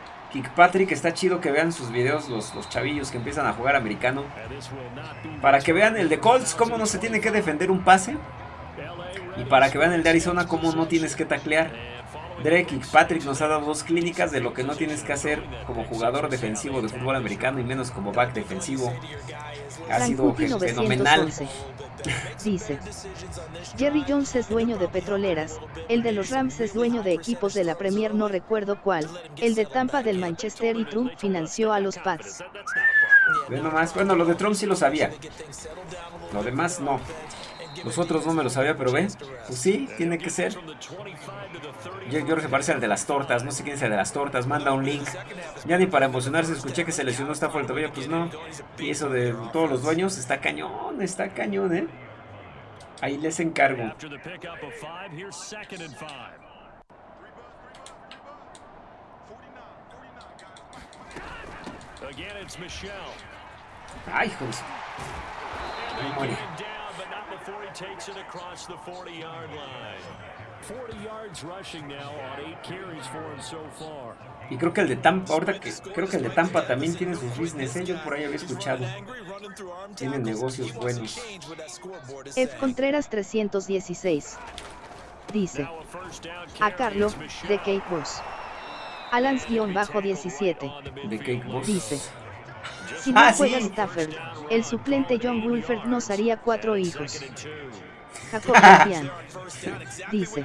Patrick está chido que vean sus videos los, los chavillos que empiezan a jugar americano. Para que vean el de Colts, cómo no se tiene que defender un pase. Y para que vean el de Arizona, cómo no tienes que taclear. Drake Patrick nos ha dado dos clínicas de lo que no tienes que hacer como jugador defensivo de fútbol americano y menos como back defensivo. Ha sido fenomenal. *laughs* Dice, Jerry Jones es dueño de petroleras, el de los Rams es dueño de equipos de la Premier no recuerdo cuál, el de Tampa del Manchester y Trump financió a los Pats. Bueno, más, bueno, lo de Trump sí lo sabía, lo demás no. Los otros no me lo sabía, pero ven, pues sí, tiene que ser. Yo, creo que parece al de las tortas, no sé quién es el de las tortas, manda un link. Ya ni para emocionarse, escuché que se lesionó fuerte el pues no. Y eso de todos los dueños está cañón, está cañón, ¿eh? Ahí les encargo. Ay, hijos. Y creo que el de Tampa, ahorita que creo que el de Tampa también tiene sus business, ¿eh? yo por ahí había escuchado. Tienen negocios buenos. F. Contreras 316 dice a Carlo de Cake Boss. Alans-17 de Cake Boss. dice si no ah, juega Stafford, el suplente John Wolford nos haría cuatro hijos. Jacob *laughs* dice.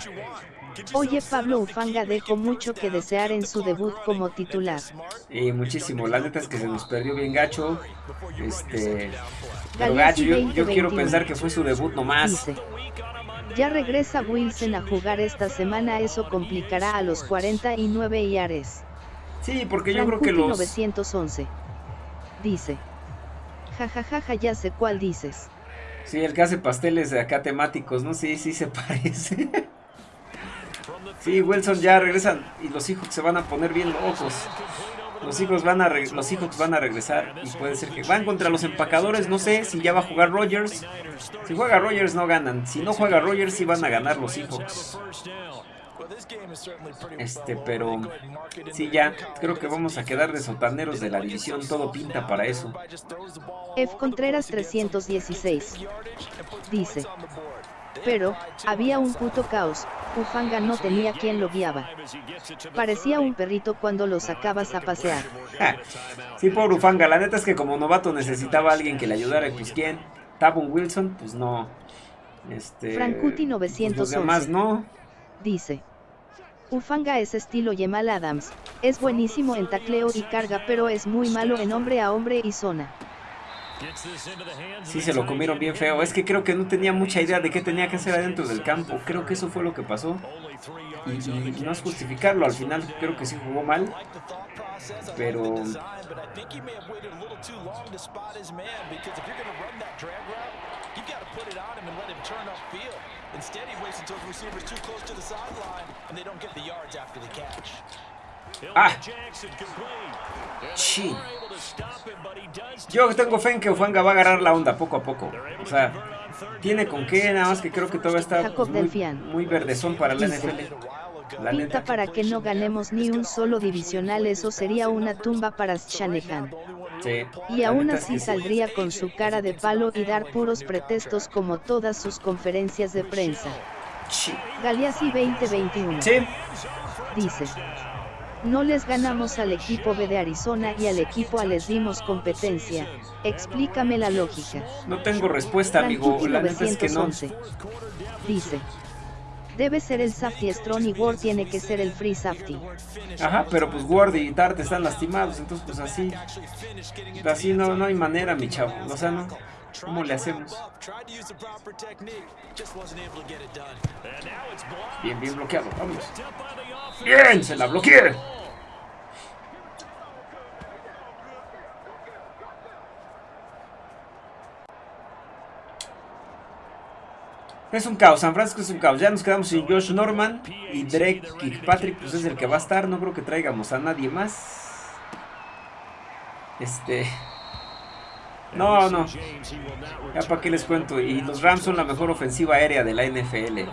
Oye Pablo Ufanga dejó mucho que desear en su debut como titular. Y muchísimo, la neta es que se nos perdió bien gacho. Este, pero gacho, yo, quiero pensar que fue su debut nomás. ya regresa Wilson a jugar esta semana, eso complicará a los 49 Iares. Sí, porque yo creo que los... 911. Dice. Jajajaja, ya sé cuál dices. Sí, el que hace pasteles de acá temáticos, ¿no? Sí, sí se *laughs* parece. sí, Wilson ya regresan y los hijos se van a poner bien locos. Los hijos van a los hijos van a regresar y puede ser que van contra los empacadores, no sé si ya va a jugar Rogers. Si juega Rogers no ganan, si no juega Rogers sí van a ganar los hijos. Este, pero sí, ya creo que vamos a quedar de sotaneros de la división. Todo pinta para eso. F. Contreras 316 dice: Pero, había un puto caos. Ufanga no tenía quien lo guiaba. Parecía un perrito cuando lo sacabas a pasear. sí, por Ufanga. La neta es que como novato necesitaba a alguien que le ayudara. Pues, ¿quién? Tabun Wilson, pues no. Este. Frankuti 911. Pues, no. Dice. Ufanga es estilo Yemal Adams, es buenísimo en tacleo y carga pero es muy malo en hombre a hombre y zona. Sí, se lo comieron bien feo. Es que creo que no tenía mucha idea de qué tenía que hacer adentro del campo. Creo que eso fue lo que pasó. Y, no es justificarlo, al final creo que sí jugó mal. Pero... Ah. Sí. Yo tengo fe en que Ufanga va a agarrar la onda poco a poco. O sea, tiene con qué, nada más que creo que todavía está muy, muy verdezón para la NFL. La Pinta para que no ganemos ni un solo divisional, eso sería una tumba para Shanahan. y aún así saldría con su cara de palo y dar puros pretextos como todas sus conferencias de prensa. Galeazzi 2021. Sí. Dice. No les ganamos al equipo B de Arizona y al equipo A les dimos competencia. Explícame la lógica. No tengo respuesta, amigo. La neta es que no. Dice. Debe ser el safety strong y Ward tiene que ser el free safety. Ajá, pero pues Ward y Tart están lastimados, entonces pues así. Así no, no hay manera, mi chavo. O sea, no. ¿Cómo le hacemos? Bien, bien bloqueado. Vamos. Bien, se la bloqueé. Es un caos, San Francisco es un caos. Ya nos quedamos sin Josh Norman y Drake Kirkpatrick, pues es el que va a estar. No creo que traigamos a nadie más. Este. No, no. Ya para qué les cuento. Y los Rams son la mejor ofensiva aérea de la NFL.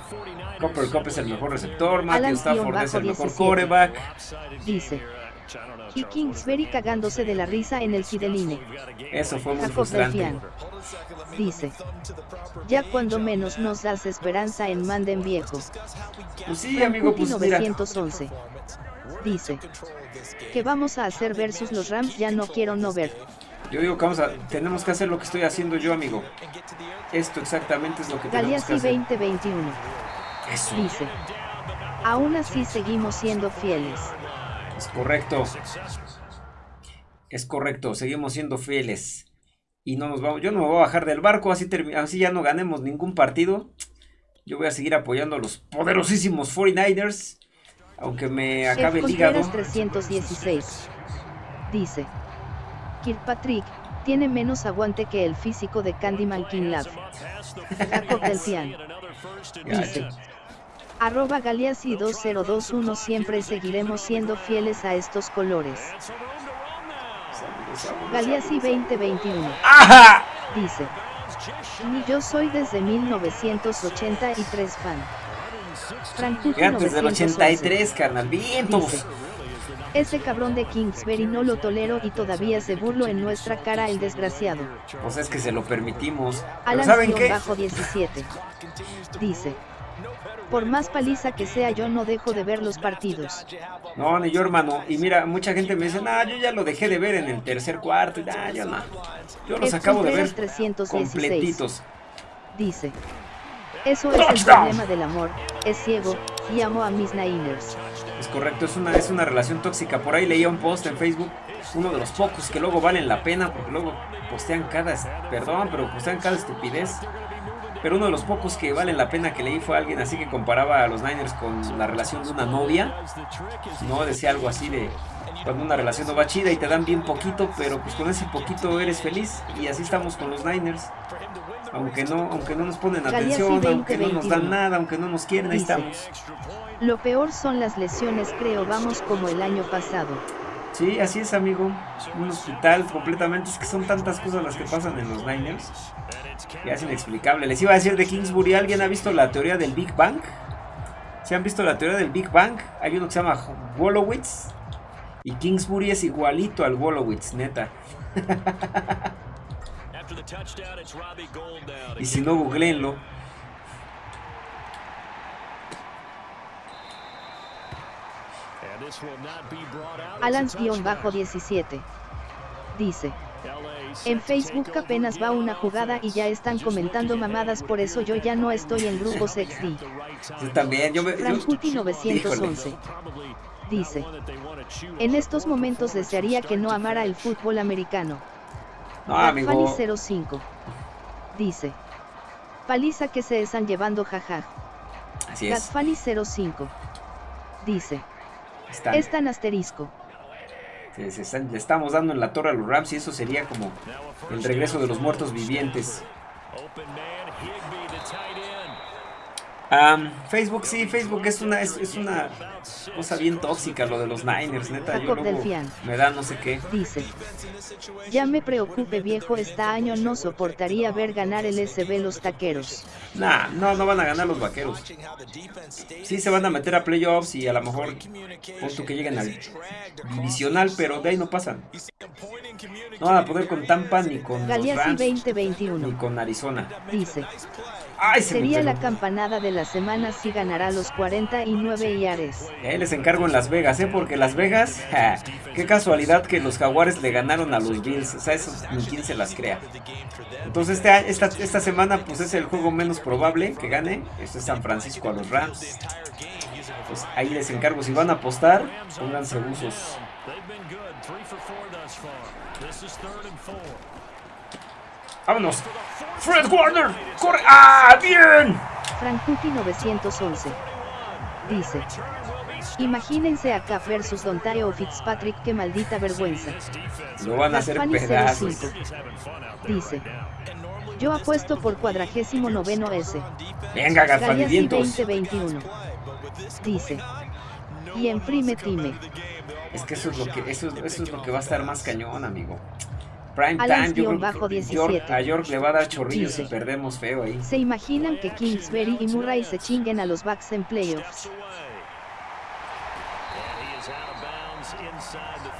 Copper Cup es el mejor receptor. Matthew Stafford es el mejor quarterback. Dice. Y Kingsbury cagándose de la risa en el Fideline. Eso fue muy frustrante. Dice. Ya cuando menos nos das esperanza en Manden viejo. Pues sí, amigo, pues 911. Dice. Que vamos a hacer versus los Rams ya no quiero no ver. Yo digo que vamos a, tenemos que hacer lo que estoy haciendo yo, amigo. Esto exactamente es lo que tenemos que hacer. 2021. Eso. Dice. Aún así seguimos siendo fieles. Es correcto. Es correcto, seguimos siendo fieles. Y no nos vamos, yo no me voy a bajar del barco, así, así ya no ganemos ningún partido. Yo voy a seguir apoyando a los poderosísimos 49ers. Aunque me acabe el hígado. 316. Dice. Kirkpatrick, tiene menos aguante que el físico de Candyman Kinlav. *laughs* Jacob Delfian. Dice. Arroba Galeazzi 2021 siempre seguiremos siendo fieles a estos colores. Galeazzi 2021. ¡Ajá! Dice. Ni yo soy desde 1983 fan. Frankuti desde el 83, carnal. Vientos. Ese cabrón de Kingsbury no lo tolero y todavía se burlo en nuestra cara el desgraciado. Pues es que se lo permitimos. Alan ¿saben qué? bajo 17. Dice. Por más paliza que sea yo no dejo de ver los partidos. No, ni yo hermano. Y mira, mucha gente me dice, nah, yo ya lo dejé de ver en el tercer cuarto. Y nah, yo no. Yo los acabo de ver 316. completitos. Dice. Eso es el problema del amor. Es ciego y amo a mis Niners. Es correcto, es una, es una relación tóxica. Por ahí leía un post en Facebook, uno de los pocos que luego valen la pena, porque luego postean cada, perdón, pero postean cada estupidez. Pero uno de los pocos que valen la pena que leí fue alguien así que comparaba a los Niners con la relación de una novia. No, decía algo así de cuando una relación no va chida y te dan bien poquito, pero pues con ese poquito eres feliz. Y así estamos con los Niners. Aunque no, aunque no nos ponen atención, aunque no nos dan nada, aunque no nos quieren, ahí estamos. Lo peor son las lesiones, creo, vamos como el año pasado. Sí, así es, amigo. Un hospital completamente. Es que son tantas cosas las que pasan en los Niners. Que es inexplicable. Les iba a decir de Kingsbury. ¿Alguien ha visto la teoría del Big Bang? ¿Se han visto la teoría del Big Bang? Hay uno que se llama Wolowitz. Y Kingsbury es igualito al Wolowitz, neta. *laughs* y si no, googleenlo. Alans-17 dice. En Facebook apenas va una jugada y ya están comentando mamadas, por eso yo ya no estoy en grupos XD. Yo también, yo me... 911 dice. En estos momentos desearía que no amara el fútbol americano. No, amigo. 05 dice. Paliza que se están llevando jaja. Así es. 05 dice. Es tan asterisco. le estamos dando en la torre a los Rams y eso sería como el regreso de los muertos vivientes. Facebook, sí, Facebook es una, es, una cosa bien tóxica lo de los Niners, neta. Yo luego me da no sé qué. Dice, ya me preocupe viejo, este año no soportaría ver ganar el SB los taqueros. Nah, no, no van a ganar los vaqueros. Sí se van a meter a playoffs y a lo mejor punto que lleguen al divisional, pero de ahí no pasan. No van a poder con Tampa ni con los Rams, 2021. ni con Arizona. Dice, Sería la campanada de la semana si ganará los 49 yares. Ahí les encargo en Las Vegas, ¿eh? Porque Las Vegas, *laughs* qué casualidad que los Jaguares le ganaron a los Bills. O sea, eso ni quien se las crea. Entonces este, esta, esta semana pues es el juego menos probable que gane. Este es San Francisco a los Rams. Pues ahí les encargo, si van a apostar, pónganse usos. Vámonos. Fred Warner. Corre. ¡Ah, bien! Frankuti 911. Dice. Imagínense a Cap versus Dontario Fitzpatrick, qué maldita vergüenza. Lo van a hacer pedazos. Dice. Yo apuesto por cuadragésimo noveno S. Venga, Garfanidientos. 2021. Dice. Y en Free Time. Es que eso es lo que eso, eso es lo que va a estar más cañón, amigo. Prime time, yo bajo 17. a York le va a dar chorrillos si perdemos feo ahí. ¿Se imaginan que Kingsbury y Murray se chinguen a los Bucks en playoffs?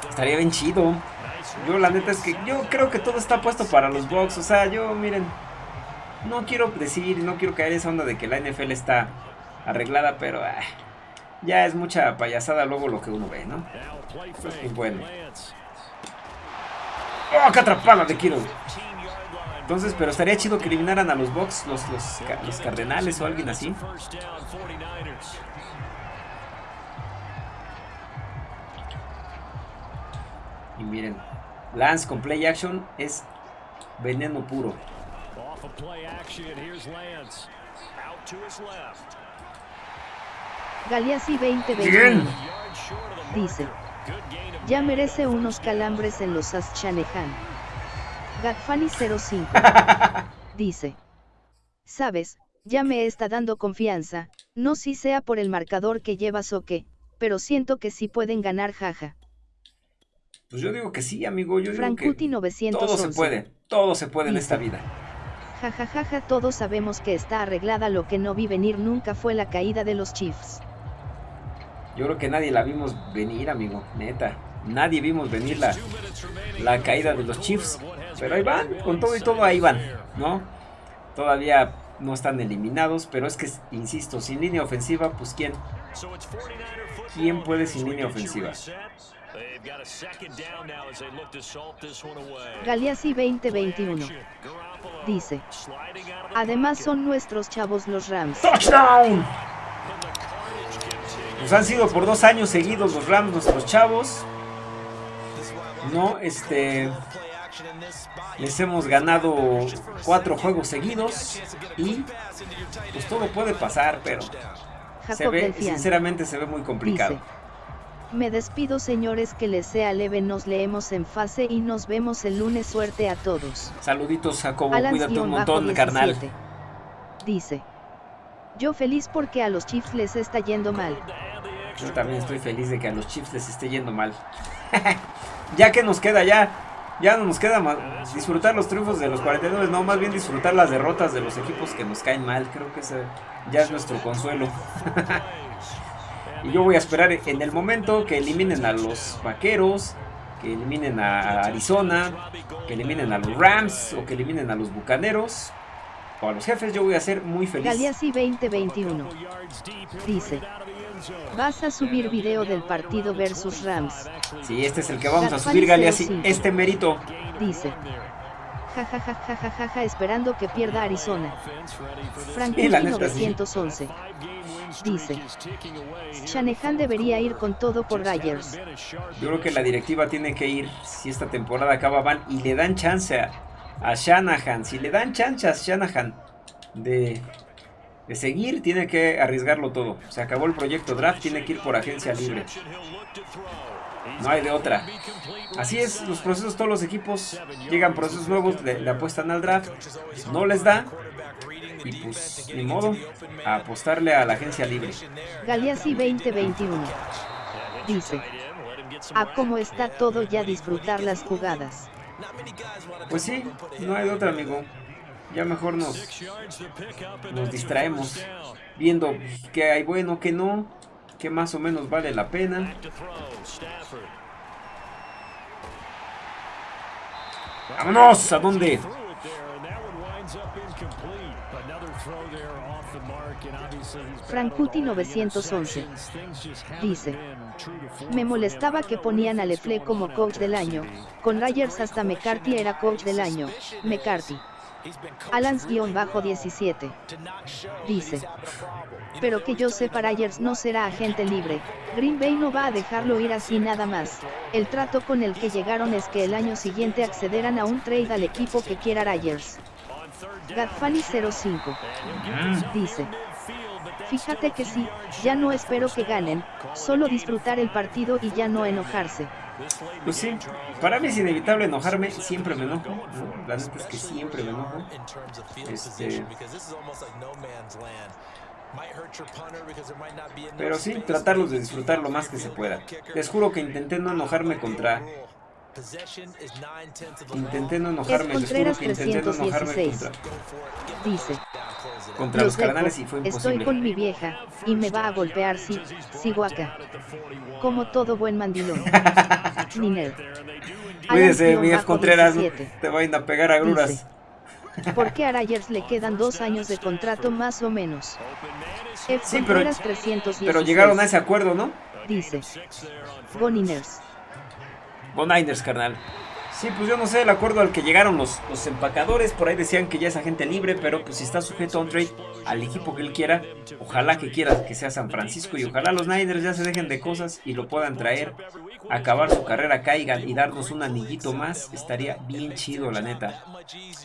Estaría bien chido. Yo la neta es que yo creo que todo está puesto para los Bucks. O sea, yo miren, no quiero decir, no quiero caer en esa onda de que la NFL está arreglada, pero ah, ya es mucha payasada luego lo que uno ve, ¿no? Pues, bueno. ¡Oh, qué atrapada de Kiro! Entonces, pero estaría chido que eliminaran a los Bucks, los, los, Cardenales o alguien así. Y miren, Lance con play action es veneno puro. Galeazzi 2020 dice ya merece unos calambres en los Aschaneján. Gatfani 05. *laughs* Dice. Sabes, ya me está dando confianza, no si sea por el marcador que llevas o qué, pero siento que sí pueden ganar jaja. Pues yo digo que sí, amigo, yo digo que 911. todo se puede, todo se puede en esta vida. Jajajaja, todos sabemos que está arreglada, lo que no vi venir nunca fue la caída de los Chiefs. Yo creo que nadie la vimos venir, amigo, neta. Nadie vimos venir la, la caída de los Chiefs. Pero ahí van, con todo y todo ahí van, ¿no? Todavía no están eliminados, pero es que, insisto, sin línea ofensiva, pues ¿quién? ¿Quién puede sin línea ofensiva? Galeazzi 2021 dice, además son nuestros chavos los Rams. ¡Touchdown! Pues han sido por dos años seguidos los Rams nuestros chavos. No, este. Les hemos ganado cuatro juegos seguidos y pues todo puede pasar, pero se ve, sinceramente se ve muy complicado. me despido señores, que les sea leve, nos leemos en fase y nos vemos el lunes, suerte a todos. Saluditos Jacobo, cuídate un montón, carnal. Dice, yo feliz porque a los Chiefs les está yendo mal. Yo también estoy feliz de que a los Chiefs les esté yendo mal. *laughs* ya que nos queda ya, ya no nos queda más disfrutar los triunfos de los 49, no, más bien disfrutar las derrotas de los equipos que nos caen mal. Creo que ese ya es nuestro consuelo. *laughs* y yo voy a esperar en el momento que eliminen a los Vaqueros, que eliminen a Arizona, que eliminen a los Rams o que eliminen a los Bucaneros o a los jefes, yo voy a ser muy feliz. Galeazzi 2021 dice: Vas a subir video del partido versus Rams. Sí, este es el que vamos a subir, Galeazzi. Este mérito. Dice: Jajajajajaja, esperando que pierda Arizona. Frankie 911 dice: Shanahan debería ir con todo por Ryers. Yo creo que la directiva tiene que ir si esta temporada acaba van y le dan chance a a Shanahan. Si le dan chance a Shanahan de, de seguir, tiene que arriesgarlo todo. Se acabó el proyecto draft, tiene que ir por agencia libre. No hay de otra. Así es, los procesos, todos los equipos llegan procesos nuevos, le, apuestan al draft, no les da. Y pues, ni modo, a apostarle a la agencia libre. Galeazzi 2021 dice: A cómo está todo ya disfrutar las jugadas. Pues sí, no hay otra, amigo. Ya mejor nos, nos distraemos viendo que hay bueno, que no, que más o menos vale la pena. ¡Vámonos! ¿A dónde? Frankuti 911 dice, me molestaba que ponían a Lefle como coach del año, con Ryers hasta McCarthy era coach del año, McCarthy. Alans-17 dice, pero que yo sé Ryers no será agente libre, Green Bay no va a dejarlo ir así nada más, el trato con el que llegaron es que el año siguiente accederán a un trade al equipo que quiera Ryers. Gadfani 05 dice, fíjate que sí, ya no espero que ganen, solo disfrutar el partido y ya no enojarse. Pues sí, para mí es inevitable enojarme, siempre me enojo. La neta es que siempre me enojo. Este... Pero sí, tratarlos de disfrutar lo más que se pueda. Les juro que intenté no enojarme contra... Intenté no enojarme, les juro que intenté no enojarme contra... Dice. Contra los carnales y fue imposible. Estoy con mi vieja, y me va a golpear si, sigo acá. Como todo buen mandilón. *laughs* Niner. Cuídese, Miguel Contreras, te vayan a pegar a gruras. ¿Por qué a Rayers le quedan dos años de contrato más o menos? sí, pero, pero llegaron a ese acuerdo, ¿no? Dice. Go Niners. Go Niners, carnal. Sí, pues yo no sé el acuerdo al que llegaron los, los empacadores. Por ahí decían que ya es agente libre, pero pues si está sujeto a un trade al equipo que él quiera, ojalá que quiera que sea San Francisco y ojalá los Niners ya se dejen de cosas y lo puedan traer, acabar su carrera, caigan y darnos un anillito más. Estaría bien chido, la neta.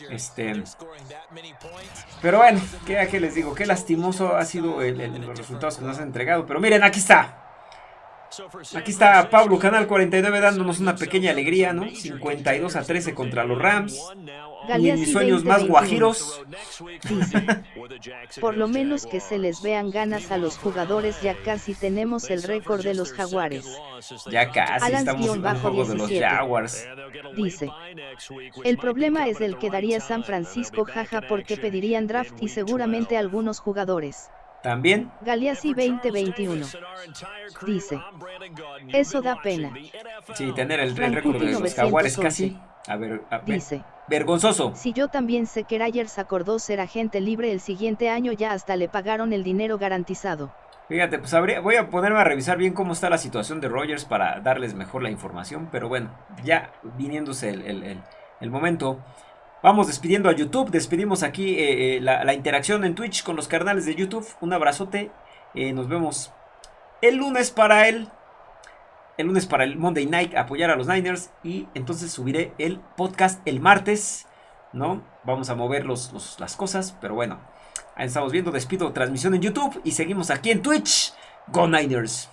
Este, pero bueno, ¿qué, qué les digo? Qué lastimoso ha sido los resultados que nos han entregado. Pero miren, aquí está. Aquí está Pablo Canal 49 dándonos una pequeña alegría, ¿no? 52 a 13 contra los Rams. Y en mis sueños más guajiros. *laughs* por lo menos que se les vean ganas a los jugadores, ya casi tenemos el récord de los Jaguares. Ya casi estamos en el juego de los Jaguars. Dice, el problema es el que daría San Francisco jaja porque pedirían draft y seguramente algunos jugadores. También. Galeazzi 2021. Dice. Eso da pena. Sí, tener el, récord de los jaguares casi. A ver, Dice. Vergonzoso. Si yo también sé que Rayers acordó ser agente libre el siguiente año ya hasta le pagaron el dinero garantizado. Fíjate, pues habría, voy a ponerme a revisar bien cómo está la situación de Rogers para darles mejor la información. Pero bueno, ya viniéndose el, el momento. Vamos despidiendo a YouTube, despedimos aquí eh, eh, la, interacción en Twitch con los canales de YouTube. Un abrazote, eh, nos vemos el lunes para el, el lunes para el Monday Night, apoyar a los Niners y entonces subiré el podcast el martes, ¿no? Vamos a mover los, las cosas, pero bueno, ahí estamos viendo, despido transmisión en YouTube y seguimos aquí en Twitch. Go Niners.